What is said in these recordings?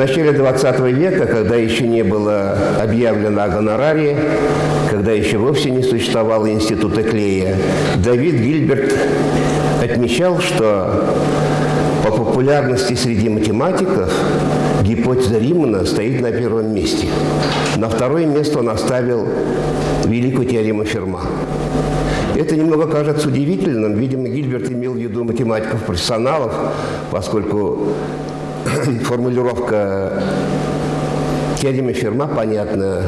начале 20 века, когда еще не было объявлено о гонораре, когда еще вовсе не существовало института Клея, Давид Гильберт отмечал, что по популярности среди математиков гипотеза Римана стоит на первом месте. На второе место он оставил великую теорему Ферма. Это немного кажется удивительным. Видимо, Гильберт имел в виду математиков-профессионалов, поскольку формулировка теоремы Ферма понятна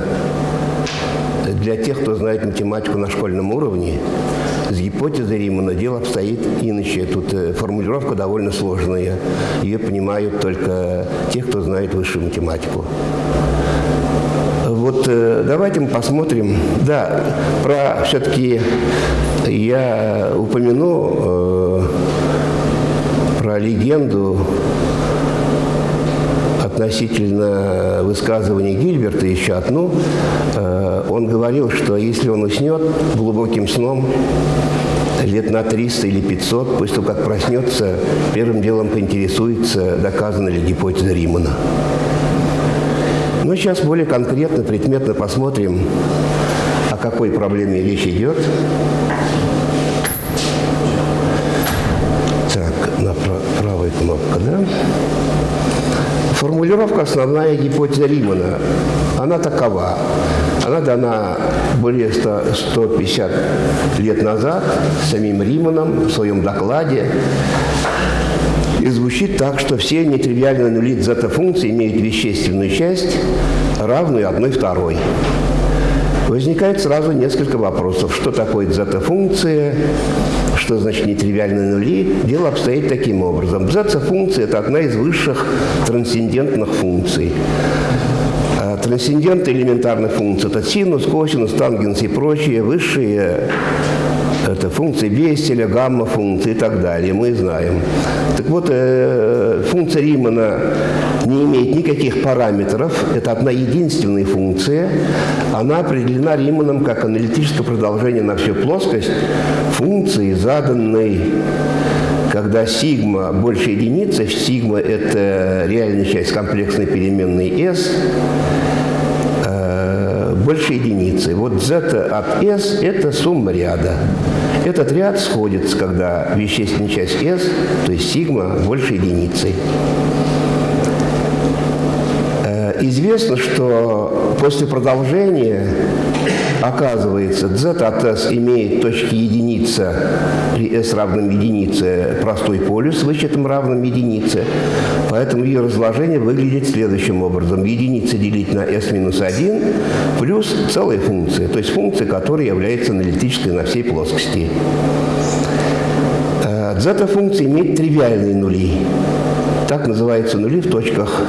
для тех, кто знает математику на школьном уровне. С гипотезой Римана дело обстоит иначе. Тут э, формулировка довольно сложная. Ее понимают только те, кто знает высшую математику. Вот э, давайте мы посмотрим. Да, про все-таки я упомяну э, про легенду относительно высказывания Гильберта еще одну. Э, он говорил, что если он уснет глубоким сном, лет на 300 или 500, после того, как проснется, первым делом поинтересуется, доказана ли гипотеза Римана. Но сейчас более конкретно, предметно посмотрим, о какой проблеме речь идет. Формулировка основная гипотеза Римана. Она такова. Она дана более 100, 150 лет назад самим Риманом в своем докладе. И звучит так, что все нетривиальные нули зета-функции имеют вещественную часть, равную одной второй. Возникает сразу несколько вопросов. Что такое зета-функция? Что значит нетривиальные нули? Дело обстоит таким образом. Зета-функция – это одна из высших трансцендентных функций. А трансценденты элементарных функций – это синус, косинус, тангенс и прочие высшие это функции Бестеля, гамма-функции и так далее, мы знаем. Так вот, э, функция Римана не имеет никаких параметров, это одна единственная функция. Она определена Риманом как аналитическое продолжение на всю плоскость функции, заданной когда сигма больше единицы, сигма – это реальная часть комплексной переменной S, больше единицы. Вот z от S – это сумма ряда. Этот ряд сходится, когда вещественная часть S, то есть сигма, больше единицы. Э, известно, что после продолжения Оказывается, z от s имеет точки единица при s равном единице простой полюс вычетом равным единице. Поэтому ее разложение выглядит следующим образом. Единица делить на s минус 1 плюс целая функция, то есть функция, которая является аналитической на всей плоскости. Зета-функция имеет тривиальные нули. Так называются нули в точках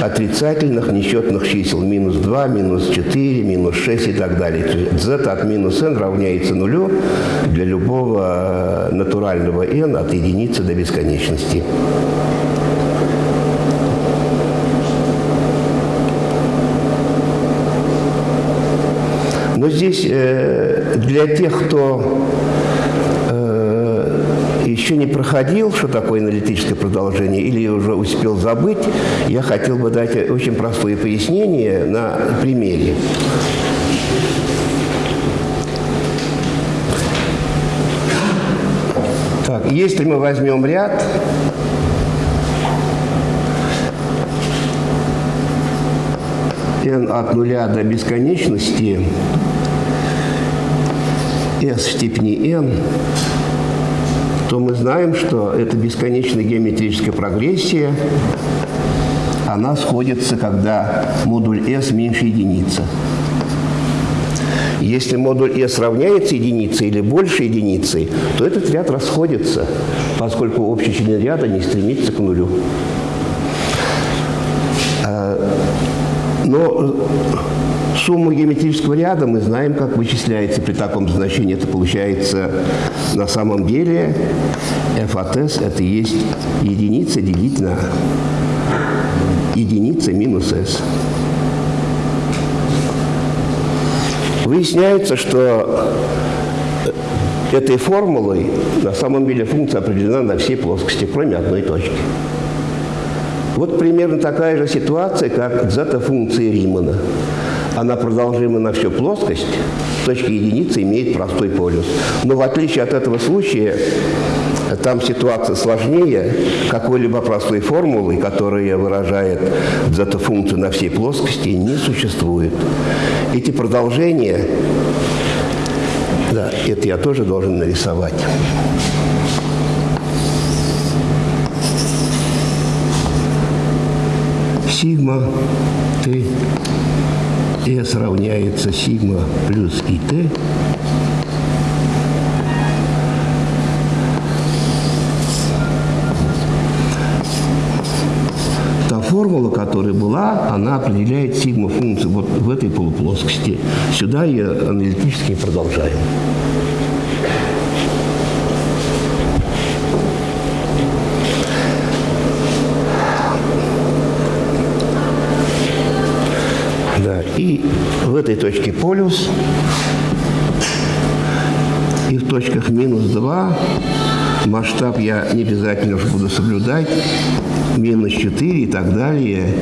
отрицательных несчетных чисел. Минус 2, минус 4, минус 6 и так далее. z от минус n равняется нулю для любого э, натурального n от единицы до бесконечности. Но здесь э, для тех, кто еще не проходил, что такое аналитическое продолжение, или уже успел забыть, я хотел бы дать очень простое пояснение на примере. Так, если мы возьмем ряд, n от нуля до бесконечности, s в степени n, то мы знаем, что это бесконечная геометрическая прогрессия, она сходится, когда модуль S меньше единицы. Если модуль S равняется единице или больше единицы, то этот ряд расходится, поскольку общий член ряда не стремится к нулю. А, но Сумма геометрического ряда мы знаем, как вычисляется при таком значении. Это получается на самом деле f от s это есть единица делить на единица минус s. Выясняется, что этой формулой на самом деле функция определена на всей плоскости, кроме одной точки. Вот примерно такая же ситуация, как зета-функции Римана. Она продолжима на всю плоскость, точка единицы имеет простой полюс. Но в отличие от этого случая, там ситуация сложнее какой-либо простой формулы, которая выражает зета-функцию на всей плоскости, не существует. Эти продолжения, да, это я тоже должен нарисовать. Сигма Т S равняется сигма плюс ИТ формула, которая была, она определяет сигма функцию вот в этой полуплоскости. Сюда ее аналитически продолжаем. Да, в этой точке полюс, и в точках минус 2 масштаб я не обязательно буду соблюдать, минус 4 и так далее,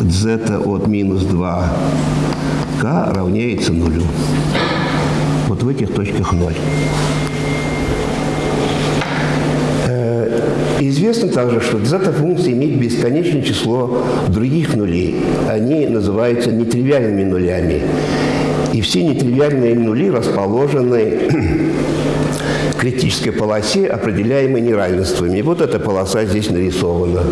z от минус 2k равняется нулю. Вот в этих точках 0. Известно также, что зета-функция имеет бесконечное число других нулей. Они называются нетривиальными нулями. И все нетривиальные нули расположены критической полосе, определяемой неравенствами. Вот эта полоса здесь нарисована.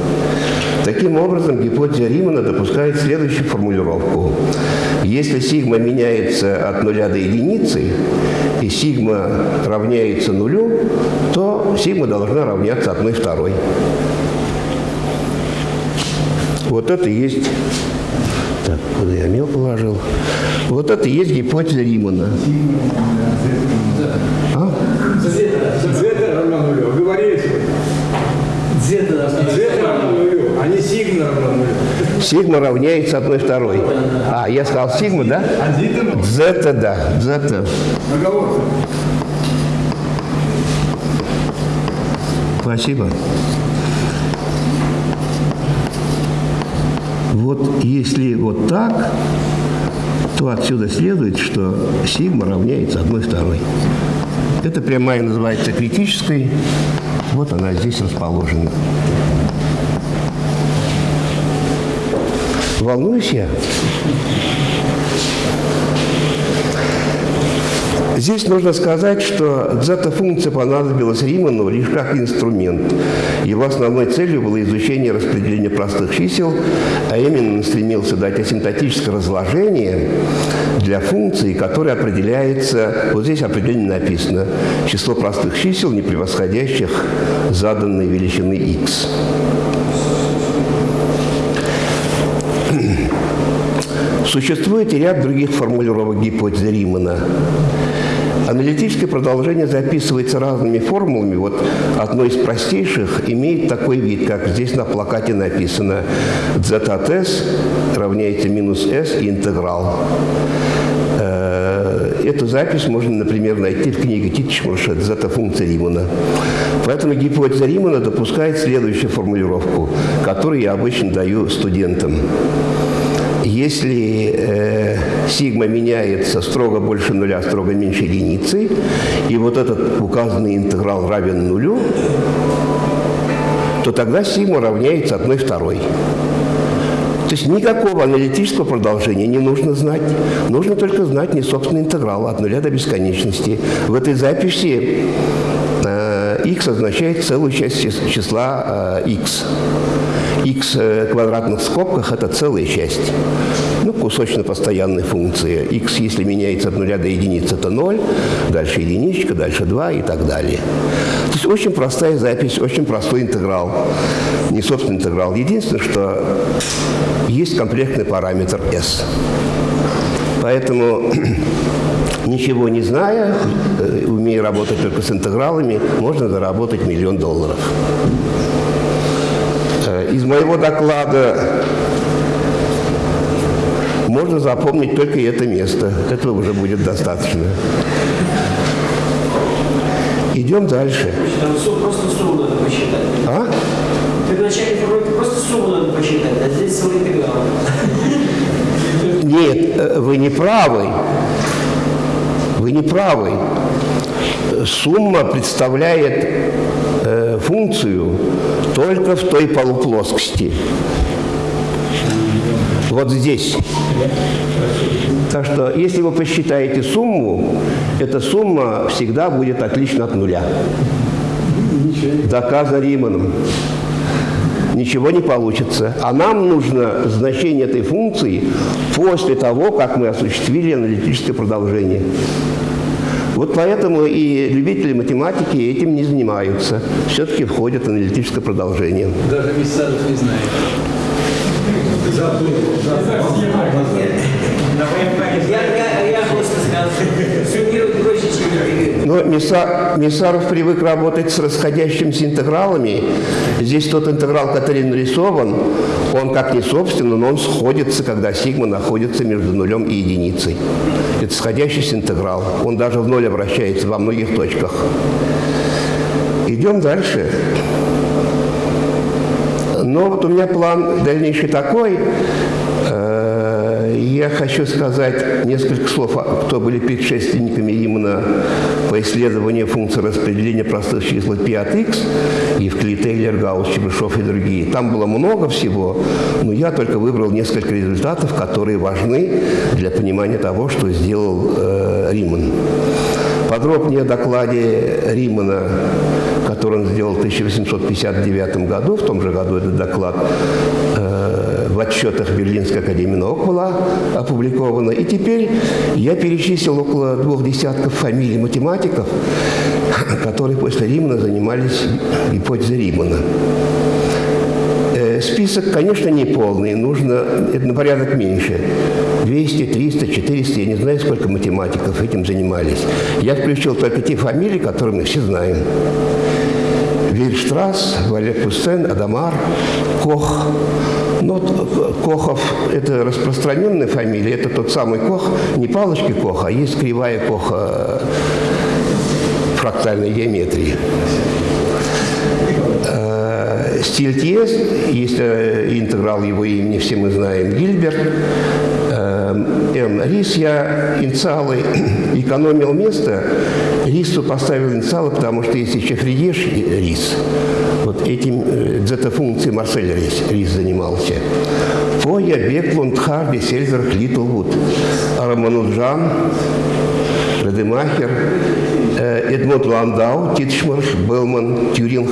Таким образом, гипотеза Римана допускает следующую формулировку. Если сигма меняется от нуля до единицы, и сигма равняется нулю, то сигма должна равняться одной второй. Вот это есть... Так, куда я мел положил? Вот это есть гипотеза Римана. А? Z равно нулю. Говорили Z равно нулю, а не сигма равно нулю. Сигма равняется одной второй. А, я сказал сигма, да? Зета, да. Зета. Оговорка. Спасибо. Вот если вот так, то отсюда следует, что сигма равняется одной второй. Эта прямая называется критической. Вот она здесь расположена. Волнуюсь я? Здесь нужно сказать, что зета-функция понадобилась Риману лишь как инструмент. Его основной целью было изучение распределения простых чисел, а именно он стремился дать асимптотическое разложение для функции, которая определяется, вот здесь определение написано, число простых чисел, не превосходящих заданной величины x. Существует и ряд других формулировок гипотезы Римана. Аналитическое продолжение записывается разными формулами. Вот одно из простейших имеет такой вид, как здесь на плакате написано z от s равняется минус s и интеграл. Э, эту запись можно, например, найти в книге Титчмарша «Зета-функция Римана». Поэтому гипотеза Римана допускает следующую формулировку, которую я обычно даю студентам. Если э, сигма меняется строго больше нуля, строго меньше единицы, и вот этот указанный интеграл равен нулю, то тогда сигма равняется одной второй. То есть никакого аналитического продолжения не нужно знать. Нужно только знать не собственный интеграл от нуля до бесконечности. В этой записи э, x означает целую часть числа э, x x э, квадратных скобках – это целая часть. Кусочно-постоянной функции. x, если меняется от нуля до единицы, это 0, дальше единичка, дальше 2 и так далее. То есть очень простая запись, очень простой интеграл. Не собственный интеграл. Единственное, что есть комплектный параметр s. Поэтому ничего не зная, э, умея работать только с интегралами, можно заработать миллион долларов из моего доклада можно запомнить только это место. Этого уже будет достаточно. Идем дальше. Там просто сумму надо посчитать. А? Первоначальной формулировке просто сумму надо посчитать, а здесь свой интеграл. Нет, э, вы не правы. Вы не правы. Сумма представляет э, функцию только в той полуплоскости. Вот здесь. Так что, если вы посчитаете сумму, эта сумма всегда будет отлична от нуля. Доказано Риманом. Ничего не получится. А нам нужно значение этой функции после того, как мы осуществили аналитическое продолжение. Вот поэтому и любители математики этим не занимаются. Все-таки входит в аналитическое продолжение. Даже Миссаров не знает. Но Миса- Мисаров привык работать с расходящимися интегралами. Здесь тот интеграл, который нарисован, он как не собственно, но он сходится, когда сигма находится между нулем и единицей. Это сходящийся интеграл. Он даже в ноль обращается во многих точках. Идем дальше. Но вот у меня план дальнейший такой. Э, Я хочу сказать несколько слов, кто были предшественниками именно по исследованию функции распределения простых чисел π от x, Евклид, Тейлер, Гаусс, Чебышев и другие. Там было много всего, но я только выбрал несколько результатов, которые важны для понимания того, что сделал э, Риман. Подробнее о докладе Римана, который он сделал в 1859 году, в том же году этот доклад э, в отчетах Берлинской академии наук была опубликована. И теперь я перечислил около двух десятков фамилий математиков, которые после Римана занимались гипотезой Римана. Э, Список, конечно, не полный, нужно это на порядок меньше. 200, 300, 400, я не знаю, сколько математиков этим занимались. Я включил только те фамилии, которые мы все знаем. Вильштрасс, Валер Кустен, Адамар, Кох. Ну, э, Кохов – это распространенная фамилия, это тот самый Кох, не палочки Коха, а есть кривая Коха э, фрактальной геометрии. Э, Стильтье, есть э, интеграл его имени, все мы знаем, Гильберт, М. Рис, я инициалы экономил место, Рису поставил инициалы, потому что есть еще Фридеш и Рис. Вот этим э, дзета-функцией Марсель Рис, Рис занимался. Фоя, Беклунд, Харди, Сельзер, Литлвуд, Рамануджан, Радемахер, э, Эдмунд Ландау, Титшмарш, Белман, Тюринг.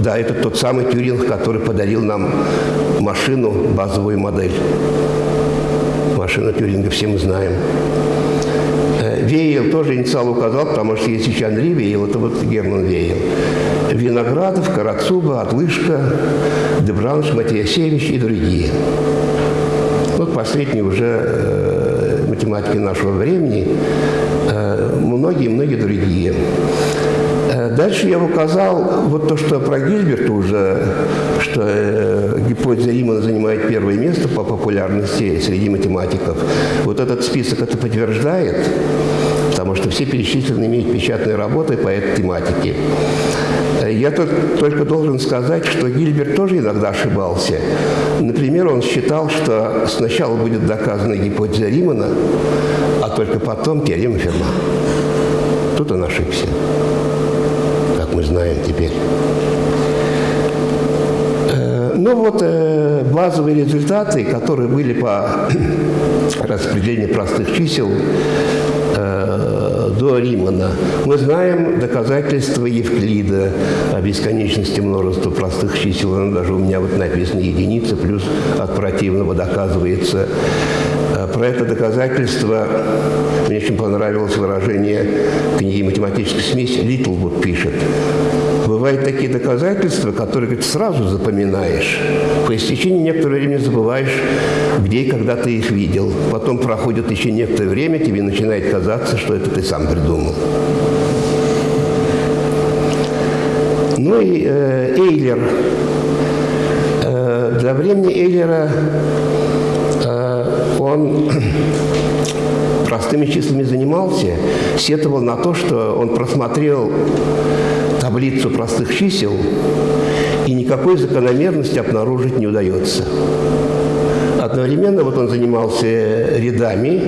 Да, это тот самый Тюринг, который подарил нам машину, базовую модель. Машина Тюринга все мы знаем. Э, Вейл тоже инициал указал, потому что есть еще Анри Вейл, это вот Герман Вейл. Виноградов, Карацуба, Отлышка, Дебранш, Матиасевич и другие. Вот последние уже э, математики нашего времени, э, многие-многие другие. Дальше я указал вот то, что про Гильберта уже, что э, гипотеза Римана занимает первое место по популярности среди математиков. Вот этот список это подтверждает, потому что все перечисленные имеют печатные работы по этой тематике. Э, Я тут только должен сказать, что Гильберт тоже иногда ошибался. Например, он считал, что сначала будет доказана гипотеза Римана, а только потом теорема Ферма. Тут он ошибся, мы знаем теперь. Э, Ну вот э, базовые результаты, которые были по распределению простых чисел э, до Римана. Мы знаем доказательства Евклида о бесконечности множества простых чисел. Оно даже у меня вот написано единица, плюс от противного доказывается. Про это доказательство мне очень понравилось выражение книги «Математическая смесь» Литлвуд пишет. Бывают такие доказательства, которые говорит, сразу запоминаешь. По истечении некоторого времени забываешь, где и когда ты их видел. Потом проходит еще некоторое время, тебе начинает казаться, что это ты сам придумал. Ну и э, Эйлер. Э, для времени Эйлера э, он простыми числами занимался, сетовал на то, что он просмотрел таблицу простых чисел и никакой закономерности обнаружить не удается. Одновременно вот он занимался рядами,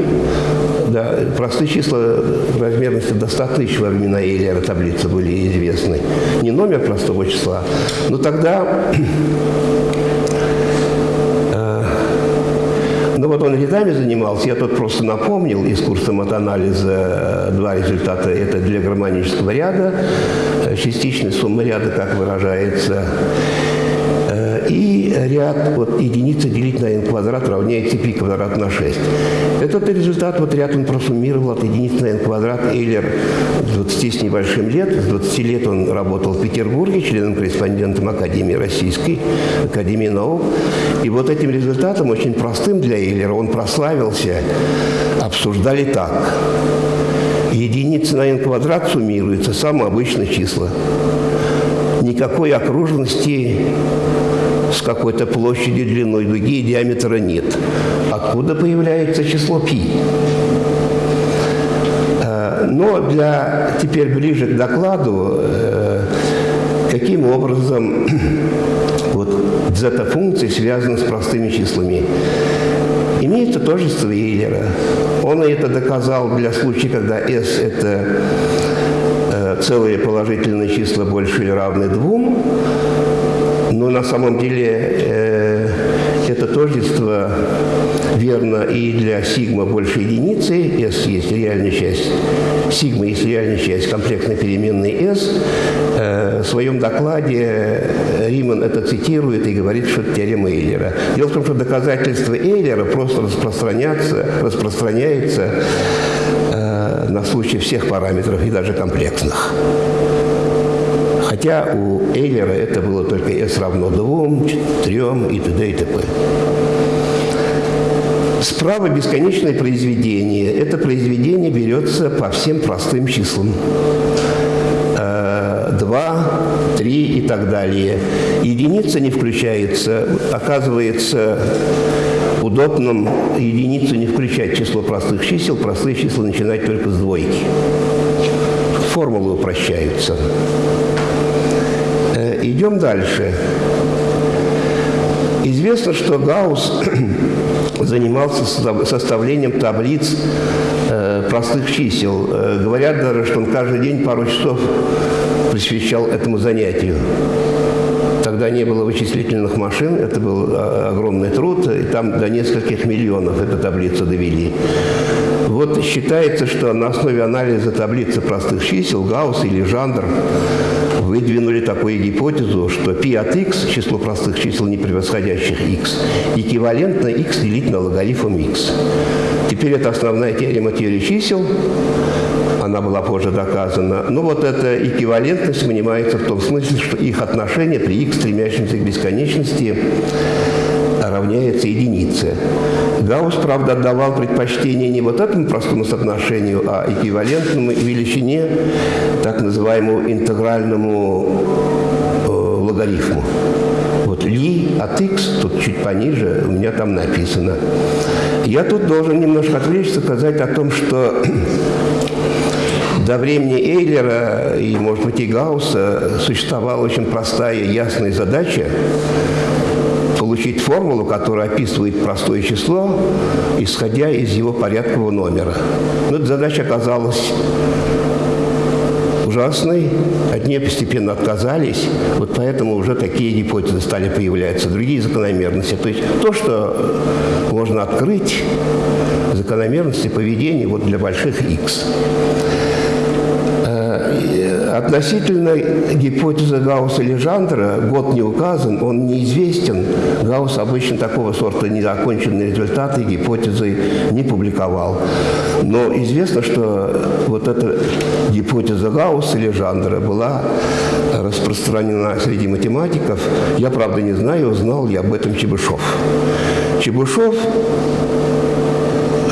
да, простые числа размерности до 100 тысяч во времена Эйлера таблицы были известны. Не номер простого числа, но тогда Ну вот он рядами занимался, я тут просто напомнил из курса матанализа э, два результата. Это для гармонического ряда, э, частичная сумма ряда, как выражается, и ряд вот, единицы делить на n квадрат равняется π квадрат на 6. Этот результат, вот ряд он просуммировал от единицы на n квадрат Эйлер 20 с небольшим лет. С 20 лет он работал в Петербурге, членом-корреспондентом Академии Российской, Академии наук. И вот этим результатом, очень простым для Эйлера, он прославился, обсуждали так. Единица на n квадрат суммируется, самые обычные числа. Никакой окружности с какой-то площадью длиной дуги и диаметра нет. Откуда появляется число π? Э, но для, теперь ближе к докладу, э, каким образом вот зета-функции связаны с простыми числами. Имеется тождество Эйлера. Он это доказал для случая, когда S – это э, целые положительные числа больше или равны двум, на самом деле э, это тождество верно и для сигма больше единицы, s есть реальная часть, сигма есть реальная часть комплексной переменной s. Э, в своем докладе Риман это цитирует и говорит, что это теорема Эйлера. Дело в том, что доказательство Эйлера просто распространяется э, на случай всех параметров и даже комплексных. Хотя у Эйлера это было только S равно 2, 3 и т.д. и т.п. Справа бесконечное произведение. Это произведение берется по всем простым числам. 2, 3 и так далее. Единица не включается. Оказывается, удобным единицу не включать число простых чисел. Простые числа начинать только с двойки. Формулы упрощаются. Идем дальше. Известно, что Гаусс занимался составлением таблиц э, простых чисел. Э, говорят даже, что он каждый день пару часов посвящал этому занятию. Тогда не было вычислительных машин, это был э, огромный труд, и там до нескольких миллионов эту таблицу довели. Вот считается, что на основе анализа таблицы простых чисел Гаусс или Жандр выдвинули такую гипотезу, что π от x, число простых чисел, не превосходящих x, эквивалентно x делить на логарифм x. Теперь это основная теорема теории чисел, она была позже доказана. Но вот эта эквивалентность понимается в том смысле, что их отношение при x, стремящемся к бесконечности, равняется единице. Гаусс, правда, отдавал предпочтение не вот этому простому соотношению, а эквивалентному величине, так называемому интегральному э, логарифму. Вот ли от x, тут чуть пониже, у меня там написано. Я тут должен немножко отвлечься, сказать о том, что до времени Эйлера и, может быть, и Гаусса существовала очень простая ясная задача получить формулу, которая описывает простое число, исходя из его порядкового номера. Но эта задача оказалась ужасной, от нее постепенно отказались, вот поэтому уже такие гипотезы стали появляться, другие закономерности. То есть то, что можно открыть, закономерности поведения вот для больших x. Относительно гипотезы Гаусса-Лежандра год не указан, он неизвестен. Гаусс обычно такого сорта незаконченные результаты гипотезы не публиковал. Но известно, что вот эта гипотеза Гаусса-Лежандра была распространена среди математиков. Я, правда, не знаю, узнал ли об этом Чебышев. Чебышев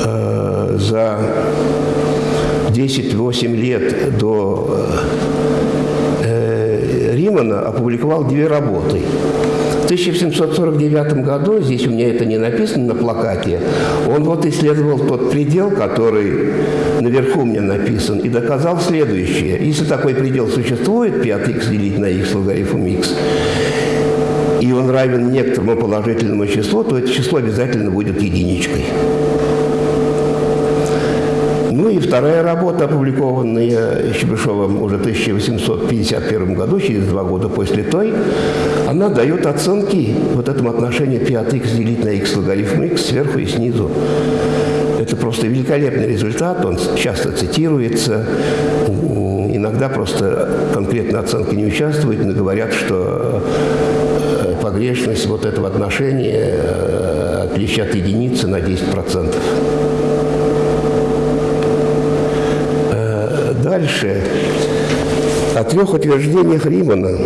э, за 10-8 лет до э, Римана опубликовал две работы. В 1749 году, здесь у меня это не написано на плакате, он вот исследовал тот предел, который наверху у меня написан, и доказал следующее. Если такой предел существует, 5х делить на x логарифм x, и он равен некоторому положительному числу, то это число обязательно будет единичкой. И вторая работа, опубликованная Щебышевым уже в 1851 году, через два года после той, она дает оценки вот этому отношению 5х делить на x логарифм x сверху и снизу. Это просто великолепный результат, он часто цитируется, иногда просто конкретно оценка не участвует, но говорят, что э, погрешность вот этого отношения э, отличие от единицы на 10%. Дальше о трех утверждениях Римана.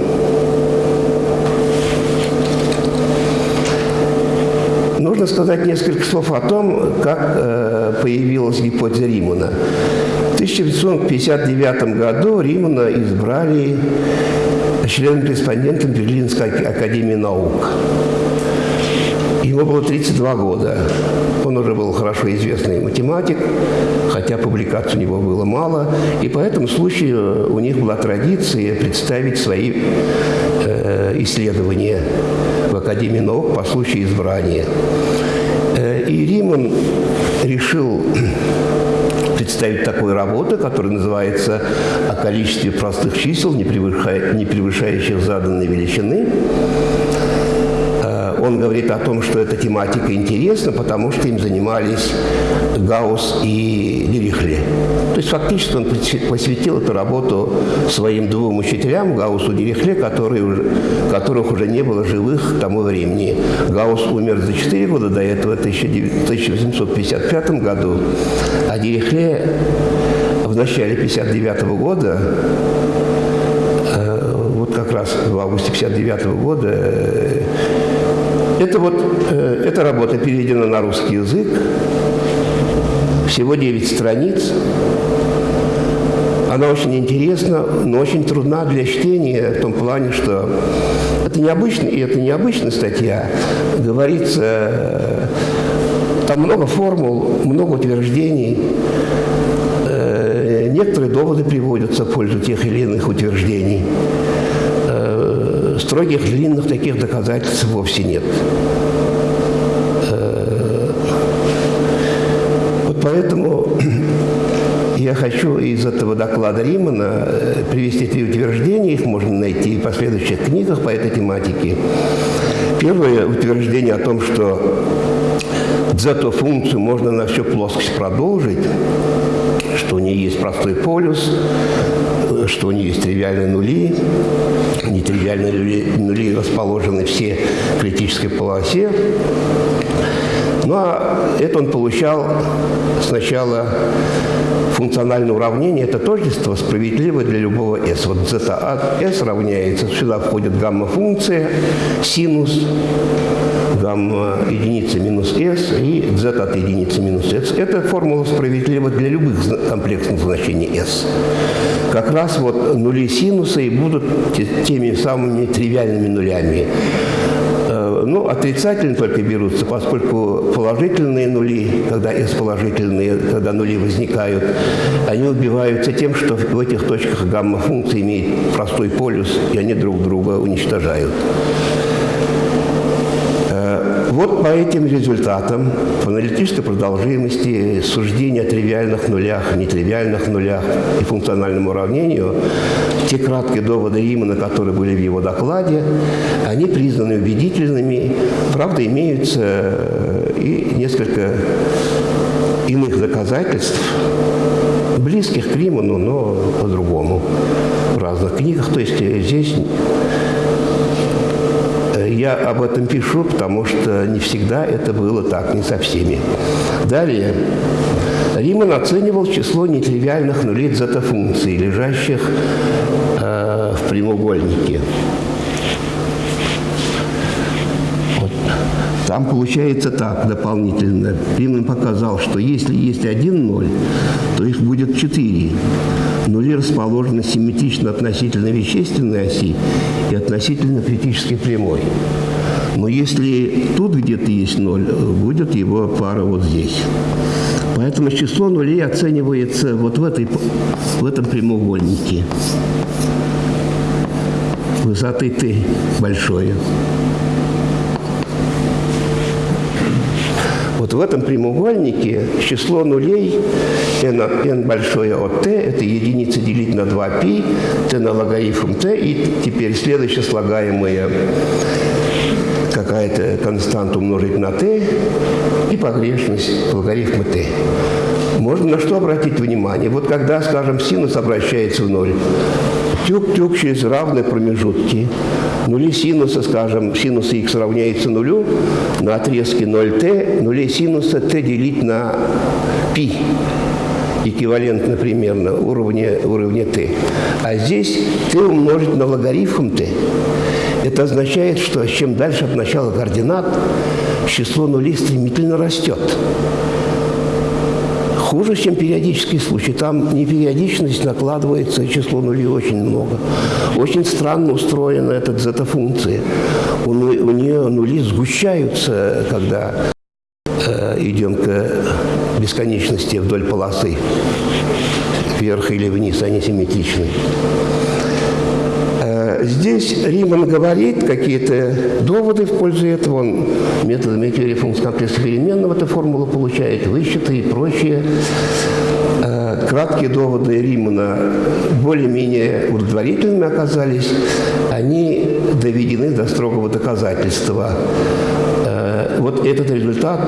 Нужно сказать несколько слов о том, как э, появилась гипотеза Римана. В 1959 году Римана избрали членом-корреспондентом Берлинской академии наук. Ему было 32 года. Он уже был хорошо известный математик, хотя публикаций у него было мало. И по этому случаю у них была традиция представить свои э, исследования в Академии наук по случаю избрания. Э, и Риман решил представить такую работу, которая называется «О количестве простых чисел, не превышающих заданной величины». Он говорит о том, что эта тематика интересна, потому что им занимались Гаусс и Дирихле. То есть фактически он посвятил эту работу своим двум учителям, Гауссу и Дирихле, которые которых уже не было живых к тому времени. Гаусс умер за 4 года до этого, в 1855 году, а Дирихле в начале 59 года э, вот как раз в августе 59 года э, это вот, э, эта работа переведена на русский язык, всего 9 страниц. Она очень интересна, но очень трудна для чтения в том плане, что это необычно, и это необычная статья. Говорится, э, там много формул, много утверждений. Э, некоторые доводы приводятся в пользу тех или иных утверждений строгих длинных таких доказательств вовсе нет. Э, вот поэтому я хочу из этого доклада Римана э, привести три утверждения, их можно найти в последующих книгах по этой тематике. Первое утверждение о том, что дзето-функцию можно на всю плоскость продолжить, что у нее есть простой полюс, что у нее есть тривиальные нули, нетривиальные нули, нули расположены все в критической полосе. Ну а это он получал сначала функциональное уравнение, это тождество справедливо для любого s. Вот зета от s равняется, сюда входит гамма-функция, синус, гамма единицы минус s и z от единицы минус s. Это формула справедлива для любых комплексных значений s. Как раз вот нули синуса и будут теми самыми тривиальными нулями. Ну, отрицательные только берутся, поскольку положительные нули, когда s положительные, когда нули возникают, они убиваются тем, что в этих точках гамма-функция имеет простой полюс, и они друг друга уничтожают. Вот по этим результатам, по аналитической продолжительности, суждения о тривиальных нулях, нетривиальных нулях и функциональному уравнению, те краткие доводы Римана, которые были в его докладе, они признаны убедительными. Правда, имеются э, и несколько иных доказательств, близких к Риману, но по-другому, в разных книгах. То есть здесь я об этом пишу, потому что не всегда это было так, не со всеми. Далее. Риман оценивал число нетривиальных нулей зета-функций, лежащих э, в прямоугольнике. Там получается так дополнительно. Риман показал, что если есть один ноль, то их будет четыре. Нули расположены симметрично относительно вещественной оси и относительно критической прямой. Но если тут где-то есть ноль, будет его пара вот здесь. Поэтому число нулей оценивается вот в, этой, в этом прямоугольнике. Высоты t большое. Вот в этом прямоугольнике число нулей n, n большое от t, это единица делить на 2π, t на логарифм t, и теперь следующее слагаемое какая-то константа умножить на t и погрешность логарифма t. Можно на что обратить внимание? Вот когда, скажем, синус обращается в ноль, тюк-тюк через равные промежутки, нули синуса, скажем, синус х равняется нулю, на отрезке 0t, нули синуса t делить на π эквивалентно примерно уровня, уровня t. А здесь t умножить на логарифм t. Это означает, что чем дальше от начала координат, число нулей стремительно растет. Хуже, чем периодический случай. Там непериодичность накладывается, число нулей очень много. Очень странно устроена эта зета-функция. У, у нее нули сгущаются, когда э, идем к бесконечности вдоль полосы. Вверх или вниз, они симметричны. Здесь Риман говорит какие-то доводы в пользу этого. Он методами теории функций комплекса переменного эту формулу получает, высчеты и прочее. Э, краткие доводы Римана более-менее удовлетворительными оказались. Они доведены до строгого доказательства. Э, вот этот результат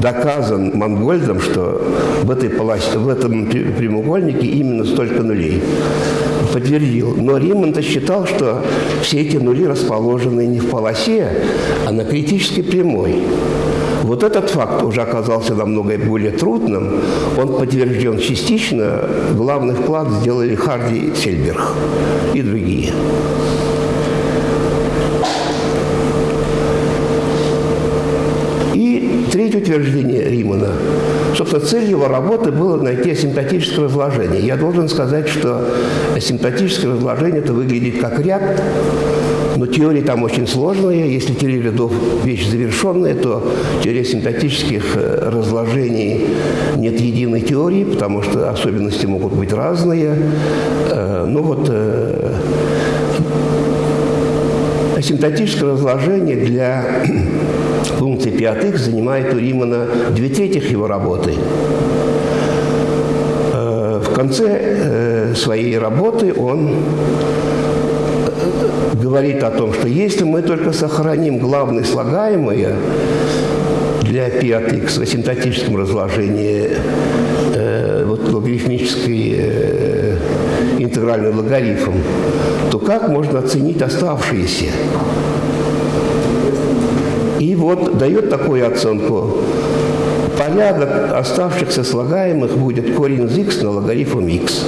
доказан Монгольдом, что в, этой полосе, в этом прямоугольнике именно столько нулей подтвердил. Но Римонт считал, что все эти нули расположены не в полосе, а на критической прямой. Вот этот факт уже оказался намного более трудным. Он подтвержден частично. Главный вклад сделали Харди Сельберг и другие. И третье утверждение Собственно, цель его работы было найти асимптотическое разложение. Я должен сказать, что асимптотическое разложение это выглядит как ряд, но теория там очень сложная. Если теория рядов вещь завершенная, то теория симптотических э, разложений нет единой теории, потому что особенности могут быть разные. Э, ну вот э, асимптотическое разложение для функции пятых занимает у Римана две трети его работы. Э, в конце э, своей работы он э, говорит о том, что если мы только сохраним главные слагаемые для x в асимптотическом разложении вот, логарифмической интегральный логарифм, то как можно оценить оставшиеся? Вот дает такую оценку. Порядок оставшихся слагаемых будет корень из x на логарифм x.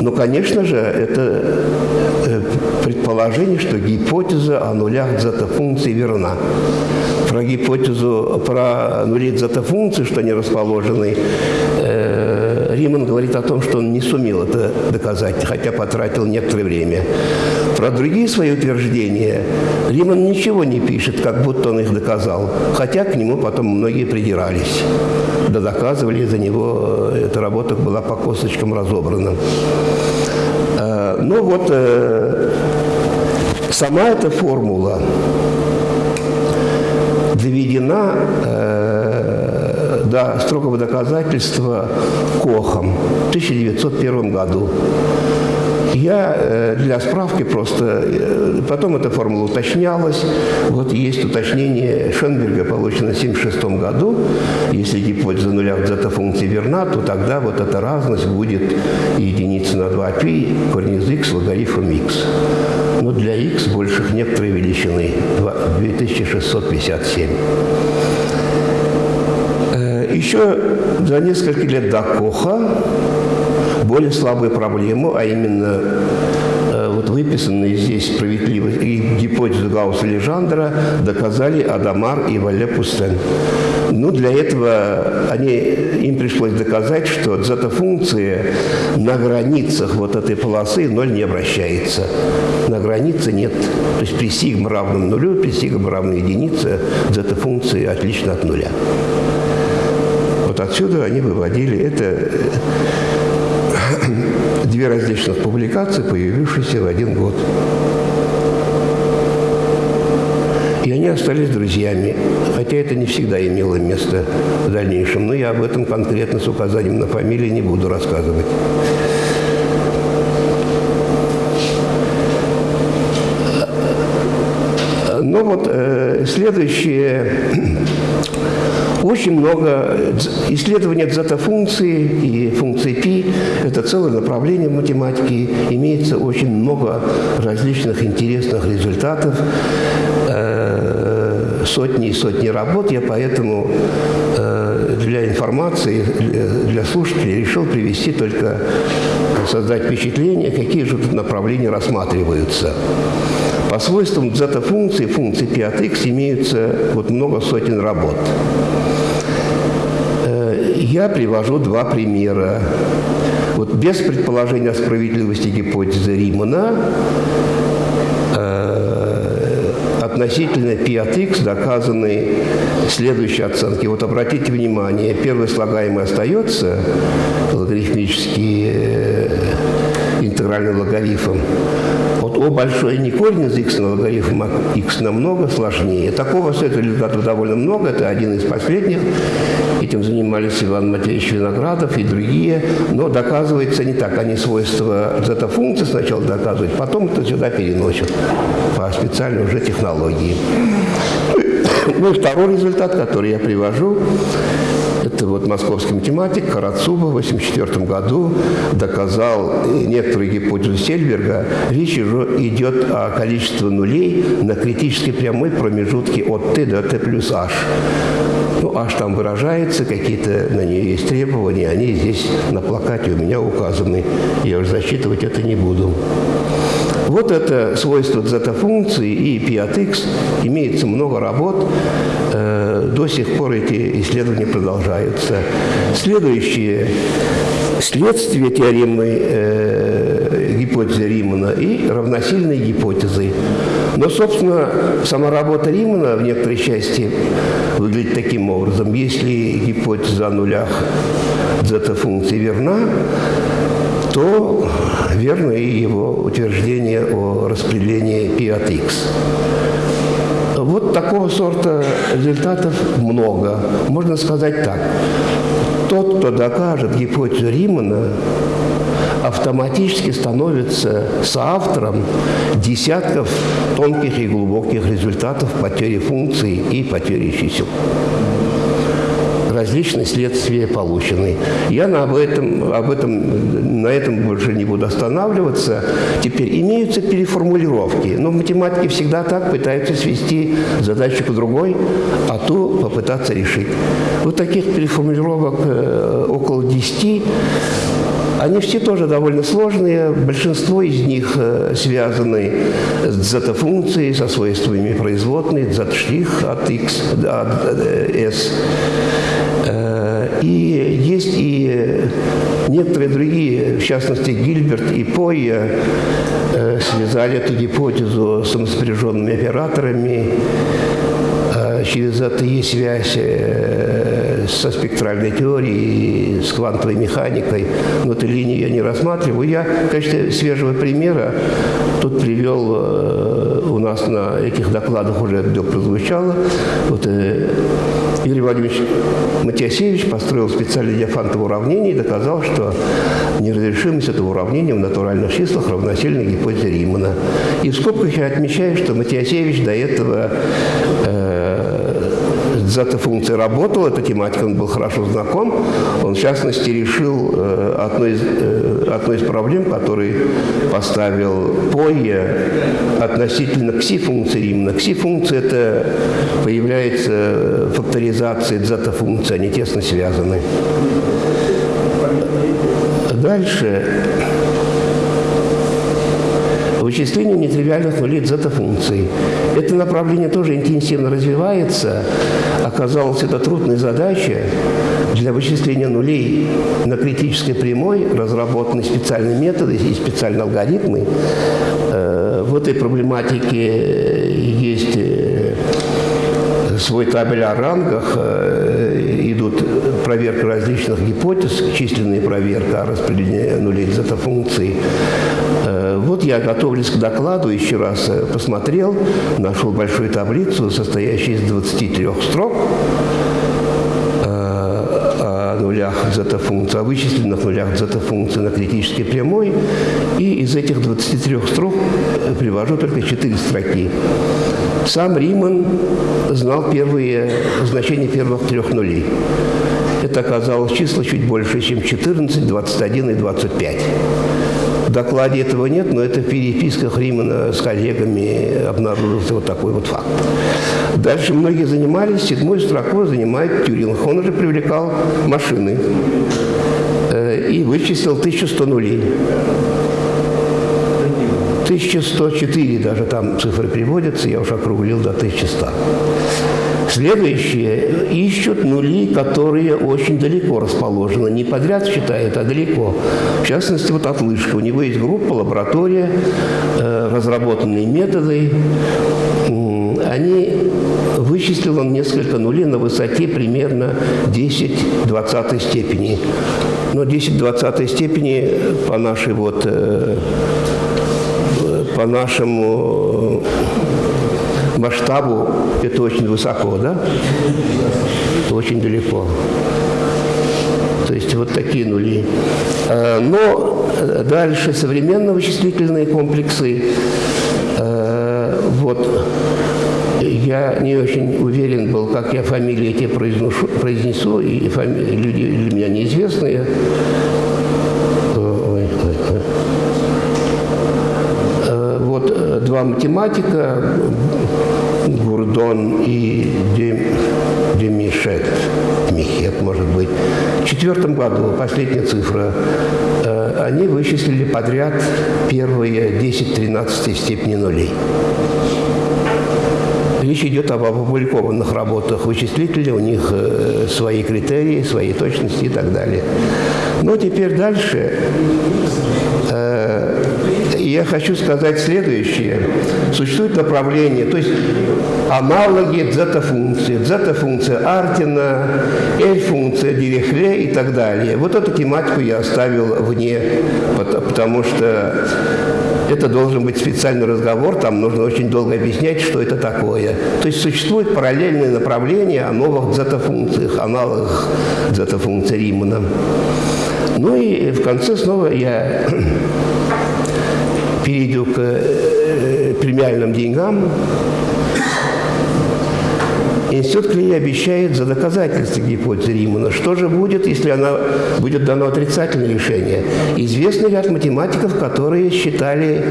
Ну, конечно же, это э, предположение, что гипотеза о нулях зета-функции верна. Про гипотезу, про нули зета-функции, что они расположены э, Риман говорит о том, что он не сумел это доказать, хотя потратил некоторое время. Про другие свои утверждения Риман ничего не пишет, как будто он их доказал, хотя к нему потом многие придирались. Да доказывали за него, эта работа была по косточкам разобрана. Э, ну вот, э, сама эта формула доведена э, до строгого доказательства Кохом в 1901 году. Я э, для справки просто, э, потом эта формула уточнялась. Вот есть уточнение Шенберга, получено в 1976 году. Если гипотеза нуля в зета-функции верна, то тогда вот эта разность будет единица на 2π, корень из x, логарифм x. Но для x больших некоторой величины, 2657. Еще за несколько лет до Коха более слабую проблему, а именно э, вот выписанные здесь справедливость и гипотезу Гаусса Лежандра доказали Адамар и Вале Пустен. Ну, для этого они, им пришлось доказать, что зета-функция на границах вот этой полосы ноль не обращается. На границе нет. То есть при сигма равном нулю, при сигма равной единице зета-функция отлично от нуля отсюда они выводили это две различных публикации, появившиеся в один год. И они остались друзьями, хотя это не всегда имело место в дальнейшем. Но я об этом конкретно с указанием на фамилии не буду рассказывать. Но вот э, следующее. Очень много исследований дзета-функции и функции π – это целое направление в математике. Имеется очень много различных интересных результатов, э, сотни и сотни работ. Я поэтому э, для информации, для слушателей решил привести только, создать впечатление, какие же тут направления рассматриваются. По свойствам дзета-функции, функции π от x имеются вот много сотен работ. Я привожу два примера. Вот без предположения о справедливости гипотезы Римана э, относительно π от x доказаны следующие оценки. Вот обратите внимание, первый слагаемый остается, логарифмический э, интегральный логарифм, вот О большой не корень из x на логарифм x намного сложнее. Такого с этого результатов довольно много. Это один из последних. Этим занимались Иван Матвеевич Виноградов и другие. Но доказывается не так. Они свойства зета-функции сначала доказывают, потом это сюда переносят по специальной уже технологии. Ну и второй результат, который я привожу, это вот московский математик Карацуба в 1984 году доказал некоторые гипотезы Сельберга. Речь уже идет о количестве нулей на критической прямой промежутке от t до t плюс h. Ну, h там выражается, какие-то на нее есть требования, они здесь на плакате у меня указаны. Я уже засчитывать это не буду. Вот это свойство зета-функции и π от x. Имеется много работ. Э, до сих пор эти исследования продолжаются. Следующее следствие теоремы э, гипотезы Римана и равносильные гипотезы. Но, собственно, сама работа Римана в некоторой части выглядит таким образом. Если гипотеза о нулях зета-функции верна, то верно и его утверждение о распределении π от x. Вот такого сорта результатов много. Можно сказать так. Тот, кто докажет гипотезу Римана, автоматически становится соавтором десятков тонких и глубоких результатов потери функций и потери чисел различные следствия получены. Я на этом, об этом, на этом больше не буду останавливаться. Теперь имеются переформулировки, но в математике всегда так пытаются свести задачу к другой, а ту попытаться решить. Вот таких переформулировок э, около 10 они все тоже довольно сложные. Большинство из них э, связаны с зета-функцией, со свойствами производной, z' от x, от s. Э, и есть и некоторые другие, в частности, Гильберт и Пойя, э, связали эту гипотезу с самоспряженными операторами. Через это есть связь со спектральной теорией, с квантовой механикой, но эту линию я не рассматриваю. Я качестве свежего примера тут привел, э, у нас на этих докладах уже это прозвучало, вот, э, Юрий Владимирович Матиасевич построил специальное диафантовое уравнение и доказал, что неразрешимость этого уравнения в натуральных числах равносильна гипотезе Римана. И в скобках я отмечаю, что Матиасевич до этого э, зета-функция работала, эта тематика, он был хорошо знаком. Он, в частности, решил э, одну, из, э, одну из проблем, который поставил Пойе относительно кси-функции именно. Кси-функция – это появляется факторизация зета-функции, они тесно связаны. Дальше вычислению нетривиальных нулей зета-функций. Это направление тоже интенсивно развивается. Оказалось, это трудная задача для вычисления нулей на критической прямой, разработаны специальные методы и специальные алгоритмы. Э, в этой проблематике есть э, свой табель о рангах, э, идут проверка различных гипотез, численная проверка распределения нулей зета-функций. Э, вот я, готовлюсь к докладу, еще раз э, посмотрел, нашел большую таблицу, состоящую из 23 строк о нулях зета-функции, о вычисленных нулях зета-функции на критической прямой. И из этих 23 строк привожу только 4 строки. Сам Риман знал первые значения первых трех нулей. Это оказалось число чуть больше, чем 14, 21 и 25. В докладе этого нет, но это в переписках Римана с коллегами обнаружился вот такой вот факт. Дальше многие занимались, седьмой строкой занимает Тюринг. Он уже привлекал машины э, и вычислил 1100 нулей. 1104 даже там цифры приводятся, я уже округлил до 1100. Следующие ищут нули, которые очень далеко расположены. Не подряд считают, а далеко. В частности, вот отлышка. У него есть группа, лаборатория, э, разработанные методы. Они вычислил он несколько нулей на высоте примерно 10-20 степени. Но 10-20 степени по нашей вот э, по нашему масштабу это очень высоко, да? Очень далеко. То есть вот такие нули. А, но дальше современные вычислительные комплексы. А, вот я не очень уверен был, как я фамилии эти произношу, произнесу, и фами... люди для меня неизвестные. Два математика, Гурдон и Демишет, Михет, может быть. В четвертом году, последняя цифра, э, они вычислили подряд первые 10-13 степени нулей. Речь идет об опубликованных работах вычислителя, у них э, свои критерии, свои точности и так далее. Но теперь дальше э, я хочу сказать следующее. Существует направление, то есть аналоги дзета-функции. Дзета-функция Артина, L-функция Дирихле и так далее. Вот эту тематику я оставил вне, потому что это должен быть специальный разговор, там нужно очень долго объяснять, что это такое. То есть существует параллельное направление о новых дзета-функциях, аналогах дзета-функции Римана. Ну и в конце снова я перейду к э, премиальным деньгам. Институт Клей обещает за доказательство гипотезы Римана. Что же будет, если она будет дано отрицательное решение? Известный ряд математиков, которые считали,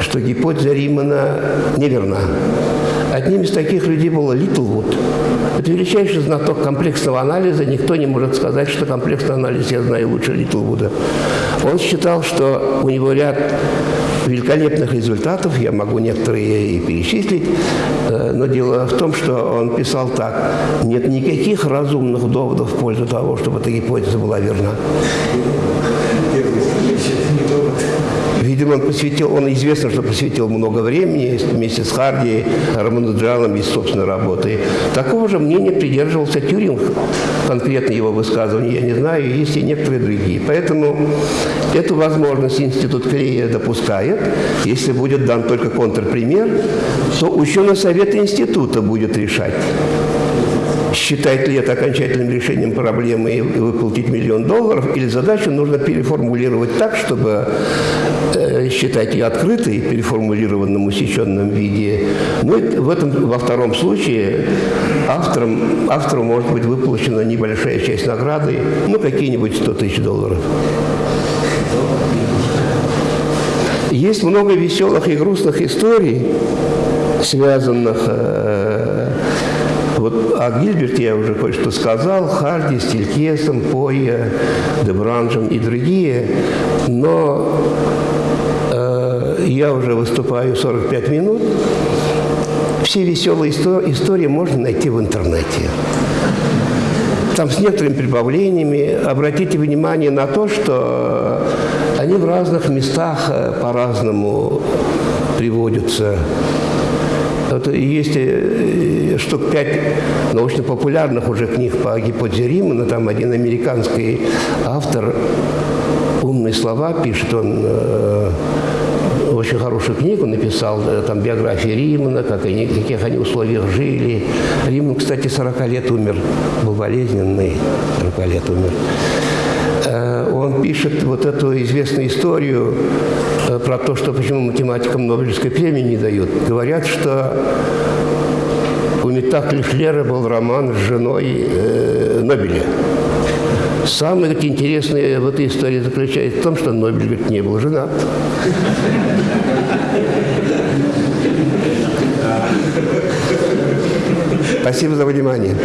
что гипотеза Римана неверна. Одним из таких людей был Литлвуд. Это величайший знаток комплексного анализа. Никто не может сказать, что комплексный анализ я знаю лучше Литлвуда. Он считал, что у него ряд великолепных результатов, я могу некоторые и перечислить, э, но дело в том, что он писал так, нет никаких разумных доводов в пользу того, чтобы эта гипотеза была верна. Видимо, он посвятил, он известно, что посвятил много времени вместе с Харди, Рамануджаном и собственной работой. Такого же мнения придерживался Тюринг, конкретно его высказывания, я не знаю, есть и некоторые другие. Поэтому эту возможность Институт Клея допускает. Если будет дан только контрпример, то ученый совет института будет решать считать ли это окончательным решением проблемы и выплатить миллион долларов, или задачу нужно переформулировать так, чтобы э, считать ее открытой, переформулированном, усеченном виде. Ну, в этом, во втором случае автором, автору может быть выплачена небольшая часть награды, ну, какие-нибудь 100 тысяч долларов. Есть много веселых и грустных историй, связанных э, о Гильберте я уже кое-что сказал, Харди, Стилькесом, Пойя, Дебранжем и другие, но э, я уже выступаю 45 минут. Все веселые истории можно найти в интернете. Там с некоторыми прибавлениями. Обратите внимание на то, что они в разных местах э, по-разному приводятся Это есть э, штук пять научно-популярных уже книг по гипотезе Римана. Там один американский автор умные слова пишет, он э, очень хорошую книгу написал, э, там биографии Римана, как они, в каких они условиях жили. Риман, кстати, 40 лет умер, был болезненный, 40 лет умер. Э, Он пишет вот эту известную историю э, про то, что почему математикам Нобелевской премии не дают. Говорят, что у Метакли Шлера был роман с женой э, Нобеля. Самое говорит, интересное в этой истории заключается в том, что Нобель говорит, не был женат. Спасибо за внимание.